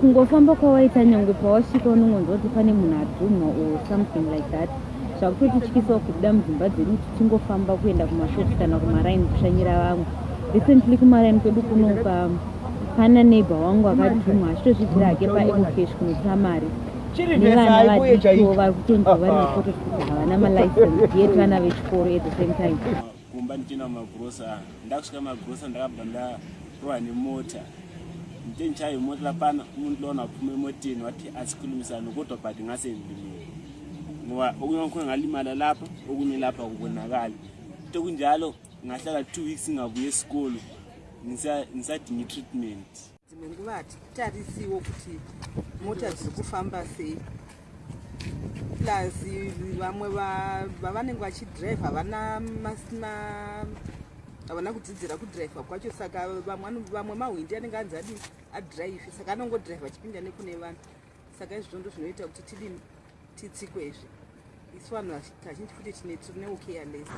kungofamba kwawaita nyangwe pawasvika unongonzwa kuti pane munhu adhumwa or something like that. Zvakutotityisawo kubuda mudzimba dzedu kuti tingofamba kuenda kumashops kana kumaraini kushanyira vamwe. Recently kumaraini kwedu kunoka pana neighbor wangu akadhumwa achitozvidzira hake paecocash kunotora mari nevana vadiko vari kutonzwa vari mapoto kuti havana malicense yet vana vechikoro at the same time. Kumba ndichienda kumagrosa ndakusvika magrosa ndakabva ndarohwa nemota nditeni chayo mota lapana umuntu lona waphume emoteni wathi asikhulumisane kodwa but ngasendimeni ngoba okunye kwakhona ngalimala lapha okunye lapha kubonakali into kunjalo ngahlala two weeks ngabuya esikolo ngisadinga i-treatment. Dzimwe nguva hatitarisiwo kuti mota dziri kufamba sei plus vamwe vavanenge vachidhiraivha havana havana kudzidzira kudhiraivha kwacho saka vamwe mahwindi anenge anzi adi adhiraivhi saka anongodhiraivha achipinda nekune vanhu. Saka izvozvo ndo zvinoita kuti tidini titsikwezve isu vanhu kazhinji futi tine tiri neucareless